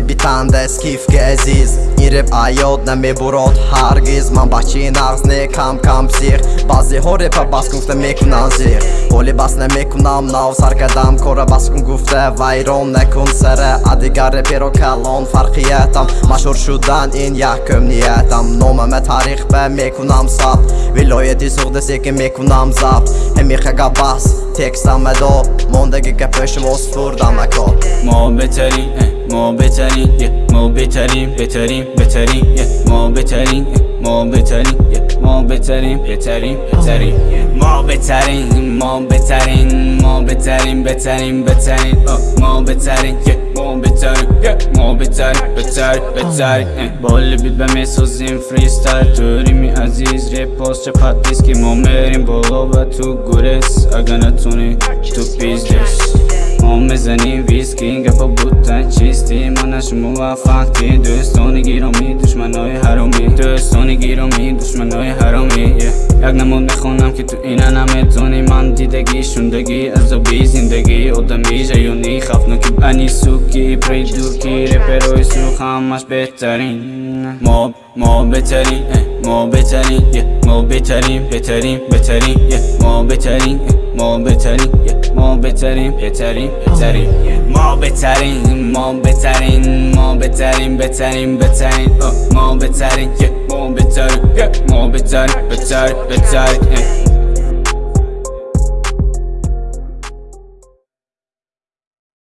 битандаст кифки азиз. Ин реп аёд намебурод ҳаргиз. Ман ба чи нағз не кам кам псих баъзеҳо репа бас гуфта мекунам зиқ ҳоле бас намекунам нав сар кардам. Кора бас кун гуфта вайрон накун сара а дигар реперо калон фарқиятам машҳур шудан ин як кӯмниятам نیتم نامم تاریخ به می‌کنم ثبت ولایتی سوخته که می‌کنم ضبط همیخه بس تکستم دو موندگی که پیش موس فردم اکا. ما بهترین ما بهترین ما بهترین بهترین بهترین ما بهترین ما ما بهترین بهترین بهترین ما بهترین ما بهترین ما بهترین بهترین بهترین ما بهترین ما بهترین ما بهترین بهترین بهترین بال بیت به می‌سازیم فریستایل توریمی عزیز ریپاس چه پتیس که ما میریم بالا و تو گورس اگه نتونی تو پیزدش ما می‌زنیم ویسکی گفا بودن چیستی؟ منش موفقی دوستانی گیرامی دشمنای حرامی. دوستانی گیرامی دشمنای حرامی. یک نمود می‌خونم که تو اینه نمی‌تونی من دیدگی شوندگی بی زندگی آدمی بنی سوکی پری دوکی رپروی سوخ همش بهترین. ما ما بهترین ما بهترین ما بهترین بهترین بهترین ما بهترین ما بهترین ما بهترین بهترین بهترین ما بهترین ما بهترین ما بهترین بهترین بهترین ما بهترین ما بهترین ما بهترین بهترین بهترین